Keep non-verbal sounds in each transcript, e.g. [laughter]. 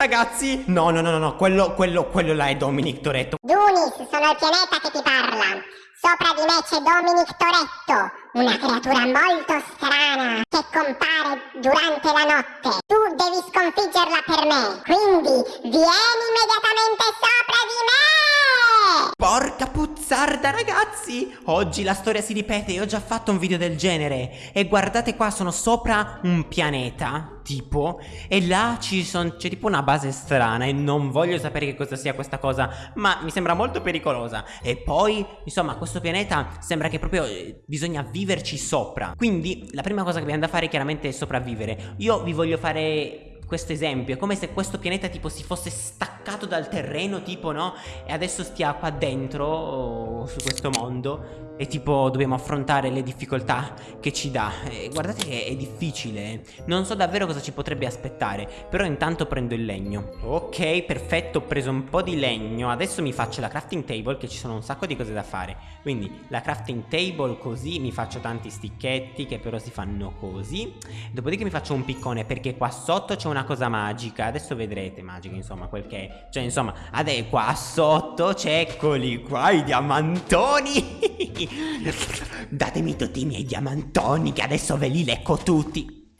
Ragazzi, no, no, no, no, quello, quello, quello là è Dominic Toretto. Dunis, sono il pianeta che ti parla. Sopra di me c'è Dominic Toretto, una creatura molto strana che compare durante la notte. Tu devi sconfiggerla per me, quindi vieni immediatamente sopra di me! Porca puzzarda ragazzi. Oggi la storia si ripete e ho già fatto un video del genere. E guardate qua sono sopra un pianeta Tipo E là c'è tipo una base strana E non voglio sapere che cosa sia questa cosa Ma mi sembra molto pericolosa. E poi insomma questo pianeta Sembra che proprio eh, bisogna viverci sopra. Quindi la prima cosa che abbiamo da fare chiaramente è sopravvivere. Io vi voglio fare questo esempio È come se questo pianeta tipo si fosse staccato dal terreno tipo no? E adesso stia qua dentro su questo mondo e tipo dobbiamo affrontare le difficoltà che ci dà. E Guardate che è difficile Non so davvero cosa ci potrebbe aspettare Però intanto prendo il legno. Ok perfetto ho preso un po' di legno. Adesso mi faccio la crafting table che ci sono un sacco di cose da fare. Quindi la crafting table così Mi faccio tanti sticchetti che però si fanno così. Dopodiché mi faccio un piccone perché qua sotto c'è una cosa magica Adesso vedrete magica insomma quel che è Cioè insomma adesso qua sotto c'è eccoli qua i diamantoni [laughs] Datemi tutti i miei diamantoni che adesso ve li lecco tutti.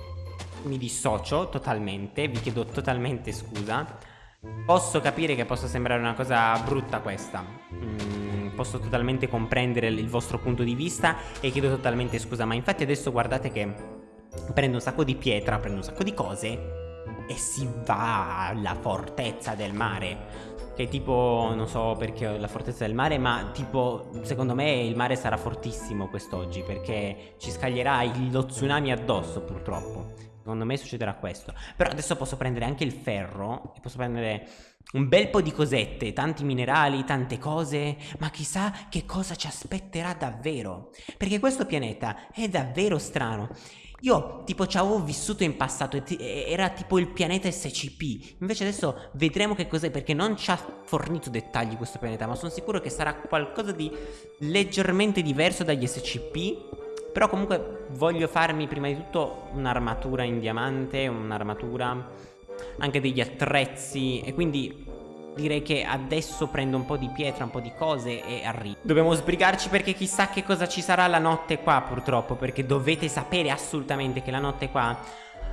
Mi dissocio totalmente, vi chiedo totalmente scusa. Posso capire che possa sembrare una cosa brutta questa. Mm, posso totalmente comprendere il vostro punto di vista e chiedo totalmente scusa, ma infatti adesso guardate che prendo un sacco di pietra, prendo un sacco di cose e si va alla fortezza del mare. Che tipo, non so perché la fortezza del mare, ma tipo, secondo me il mare sarà fortissimo quest'oggi, perché ci scaglierà lo tsunami addosso, purtroppo. Secondo me succederà questo. Però adesso posso prendere anche il ferro, e posso prendere un bel po' di cosette, tanti minerali, tante cose, ma chissà che cosa ci aspetterà davvero. Perché questo pianeta è davvero strano. Io tipo ci avevo vissuto in passato Era tipo il pianeta SCP Invece adesso vedremo che cos'è Perché non ci ha fornito dettagli questo pianeta Ma sono sicuro che sarà qualcosa di leggermente diverso dagli SCP Però comunque voglio farmi prima di tutto un'armatura in diamante Un'armatura Anche degli attrezzi E quindi direi che adesso prendo un po' di pietra, un po' di cose e arrivo. Dobbiamo sbrigarci perché chissà che cosa ci sarà la notte qua purtroppo, perché dovete sapere assolutamente che la notte qua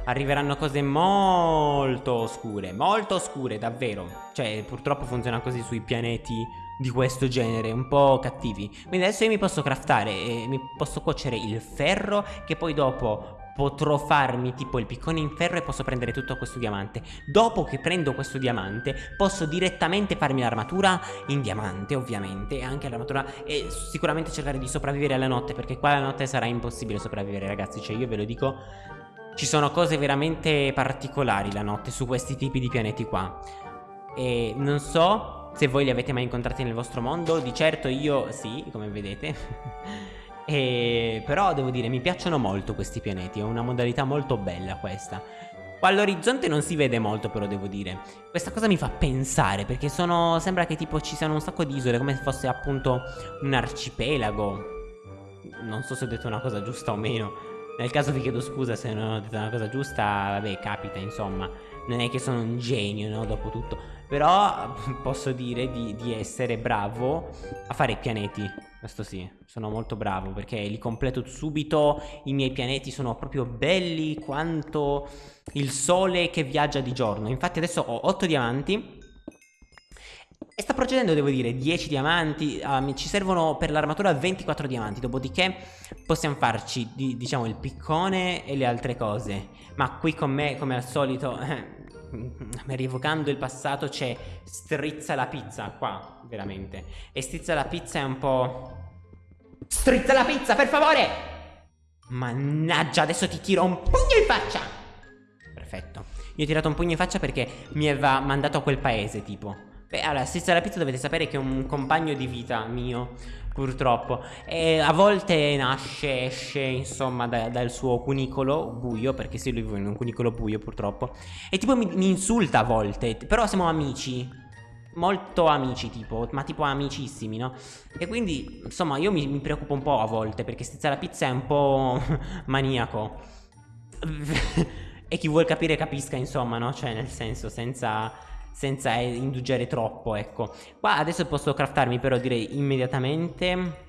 arriveranno cose molto oscure, molto oscure davvero. Cioè purtroppo funziona così sui pianeti di questo genere, un po' cattivi. Quindi adesso io mi posso craftare e mi posso cuocere il ferro che poi dopo potrò farmi tipo il piccone in ferro e posso prendere tutto questo diamante. Dopo che prendo questo diamante posso direttamente farmi l'armatura in diamante ovviamente E anche l'armatura e sicuramente cercare di sopravvivere alla notte Perché qua la notte sarà impossibile sopravvivere ragazzi. Cioè io ve lo dico ci sono cose veramente particolari la notte su questi tipi di pianeti qua. E non so se voi li avete mai incontrati nel vostro mondo. Di certo io sì, come vedete [laughs] E però devo dire mi piacciono molto questi pianeti È una modalità molto bella questa. Qua all'orizzonte non si vede molto però devo dire. Questa cosa mi fa pensare Perché sono Sembra che tipo ci siano un sacco di isole Come se fosse appunto un arcipelago. Non so se ho detto una cosa giusta o meno. Nel caso vi chiedo scusa se non ho detto una cosa giusta Vabbè capita insomma. Non è che sono un genio no dopo tutto. Però [laughs] posso dire di, di essere bravo a fare i pianeti questo sì, sono molto bravo perché li completo subito, i miei pianeti sono proprio belli quanto il sole che viaggia di giorno. Infatti adesso ho 8 diamanti e sta procedendo devo dire 10 diamanti, um, ci servono per l'armatura 24 diamanti, dopodiché possiamo farci di, diciamo il piccone e le altre cose. Ma qui con me come al solito... [laughs] rievocando il passato c'è strizza la pizza qua veramente. E strizza la pizza è un po' strizza la pizza per favore! Mannaggia adesso ti tiro un pugno in faccia! Perfetto. Io ho tirato un pugno in faccia perché mi aveva mandato a quel paese tipo Beh, allora, strizza la pizza dovete sapere che è un compagno di vita mio purtroppo. E a volte nasce, esce insomma da, dal suo cunicolo buio perché se lui vive in un cunicolo buio purtroppo. E tipo mi, mi insulta a volte però siamo amici molto amici tipo ma tipo amicissimi no? E quindi insomma io mi, mi preoccupo un po' a volte perché strizza la pizza è un po' [laughs] maniaco. [laughs] E chi vuol capire capisca, insomma, no? Cioè, nel senso, senza senza indugiare troppo, ecco. Qua adesso posso craftarmi però direi immediatamente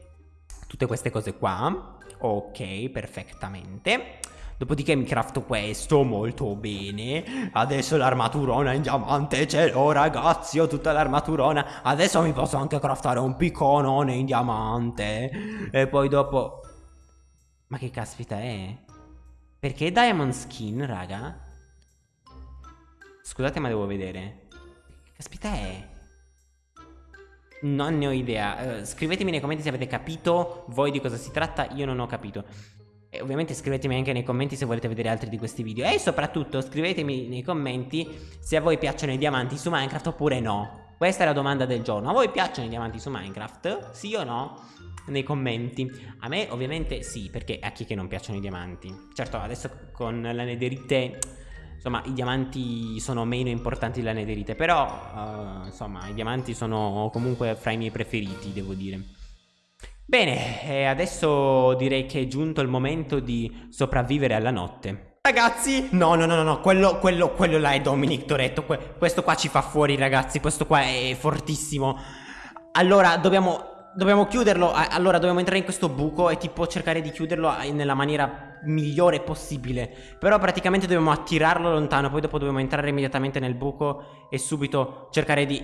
tutte queste cose qua. Ok, perfettamente. Dopodiché mi crafto questo molto bene Adesso l'armaturona in diamante ce l'ho ragazzi Ho tutta l'armaturona Adesso mi posso anche craftare un picconone in diamante E poi dopo Ma che caspita è? Perché diamond skin raga? Scusate ma devo vedere caspita è? Non ne ho idea uh, Scrivetemi nei commenti se avete capito Voi di cosa si tratta Io non ho capito e ovviamente scrivetemi anche nei commenti se volete vedere altri di questi video E soprattutto scrivetemi nei commenti se a voi piacciono i diamanti su Minecraft oppure no Questa è la domanda del giorno A voi piacciono i diamanti su Minecraft? Sì o no? Nei commenti A me ovviamente sì perché a chi che non piacciono i diamanti Certo adesso con la nederite Insomma i diamanti sono meno importanti della nederite Però uh, insomma i diamanti sono comunque fra i miei preferiti devo dire Bene, adesso direi che è giunto il momento di sopravvivere alla notte. Ragazzi, no, no, no, no, quello, quello, quello là è Dominic Toretto. Que questo qua ci fa fuori, ragazzi. Questo qua è fortissimo. Allora, dobbiamo, dobbiamo chiuderlo. Allora, dobbiamo entrare in questo buco e tipo cercare di chiuderlo nella maniera migliore possibile. Però praticamente dobbiamo attirarlo lontano. Poi dopo dobbiamo entrare immediatamente nel buco e subito cercare di...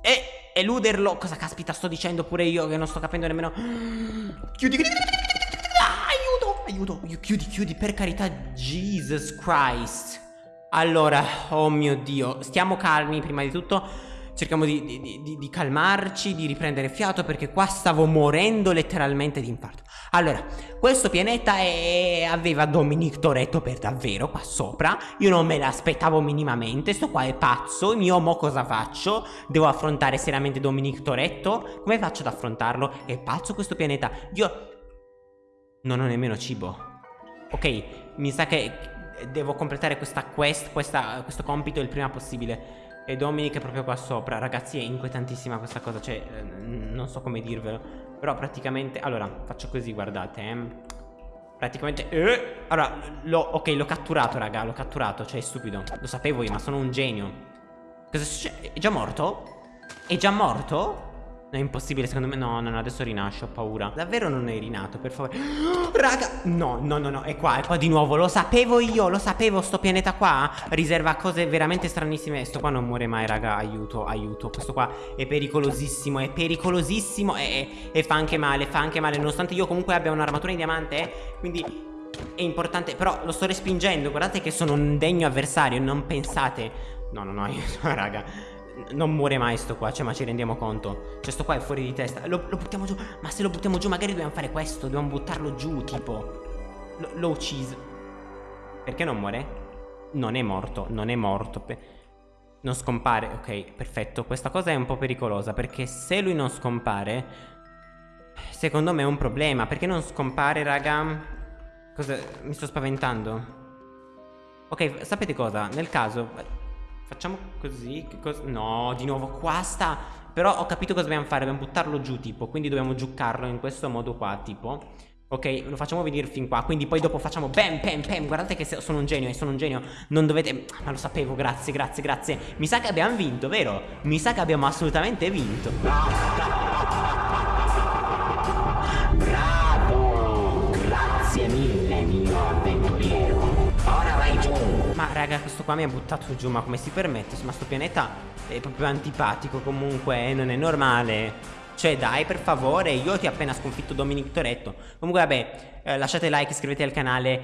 E eluderlo. Cosa caspita sto dicendo pure io che non sto capendo nemmeno. [gasps] Chiudi, chiudi. Ah, aiuto, aiuto. Chiudi, chiudi, per carità. Jesus Christ. Allora, oh mio Dio. Stiamo calmi prima di tutto. Cerchiamo di, di, di, di, calmarci, di riprendere fiato perché qua stavo morendo letteralmente di infarto. Allora, questo pianeta è... aveva Dominic Toretto per davvero qua sopra. Io non me l'aspettavo minimamente. Sto qua è pazzo. Io mo cosa faccio? Devo affrontare seriamente Dominic Toretto? Come faccio ad affrontarlo? È pazzo questo pianeta. Io non ho nemmeno cibo. Ok, mi sa che devo completare questa quest, questa, questo compito il prima possibile. E Dominic è proprio qua sopra Ragazzi è inquietantissima questa cosa Cioè eh, non so come dirvelo Però praticamente Allora faccio così guardate eh. Praticamente eh, Allora lo, Ok l'ho catturato raga L'ho catturato Cioè è stupido Lo sapevo io ma sono un genio Cosa succede? È già morto? È già morto? È impossibile secondo me No, no, no, adesso rinasce, ho paura. Davvero non è rinato, per favore. [gasps] Raga, no, no, no, no, è qua, è qua di nuovo Lo sapevo io, lo sapevo, sto pianeta qua Riserva cose veramente stranissime. Sto qua non muore mai, raga, aiuto, aiuto. Questo qua è pericolosissimo, è pericolosissimo E, e fa anche male, fa anche male. Nonostante io comunque abbia un'armatura in diamante eh, Quindi è importante Però lo sto respingendo, guardate che sono un degno avversario Non pensate. No, no, no, [laughs] raga non muore mai sto qua, cioè ma ci rendiamo conto? Cioè sto qua è fuori di testa. Lo, lo buttiamo giù Ma se lo buttiamo giù magari dobbiamo fare questo Dobbiamo buttarlo giù tipo. L'ho ucciso. Perché non muore? Non è morto Non è morto Non scompare. Ok perfetto. Questa cosa è un po' pericolosa Perché se lui non scompare Secondo me è un problema. Perché non scompare raga? Cosa Mi sto spaventando. Ok sapete cosa? Nel caso Facciamo così No, di nuovo qua sta Però ho capito cosa dobbiamo fare Dobbiamo buttarlo giù tipo Quindi dobbiamo giuccarlo in questo modo qua tipo Ok, lo facciamo venire fin qua Quindi poi dopo facciamo bam, bam, bam Guardate che sono un genio, eh, sono un genio Non dovete... Ma lo sapevo, grazie, grazie, grazie. Mi sa che abbiamo vinto, vero? Mi sa che abbiamo assolutamente vinto. Bravo Grazie mille, mio avventuriero ma raga questo qua mi ha buttato giù Ma come si permette? Ma sto pianeta è proprio antipatico comunque eh, Non è normale cioè dai per favore io ti ho appena sconfitto Dominic Toretto Comunque vabbè eh, lasciate like iscrivetevi al canale